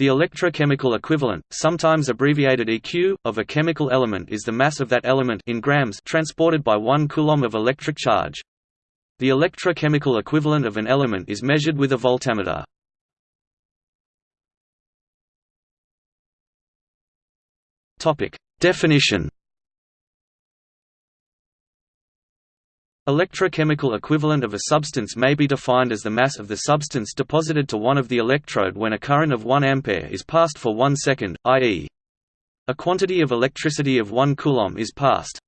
The electrochemical equivalent, sometimes abbreviated EQ, of a chemical element is the mass of that element in grams transported by 1 coulomb of electric charge. The electrochemical equivalent of an element is measured with a voltameter. Topic: Definition. Electrochemical equivalent of a substance may be defined as the mass of the substance deposited to one of the electrode when a current of 1 ampere is passed for 1 second, i.e. a quantity of electricity of 1 coulomb is passed.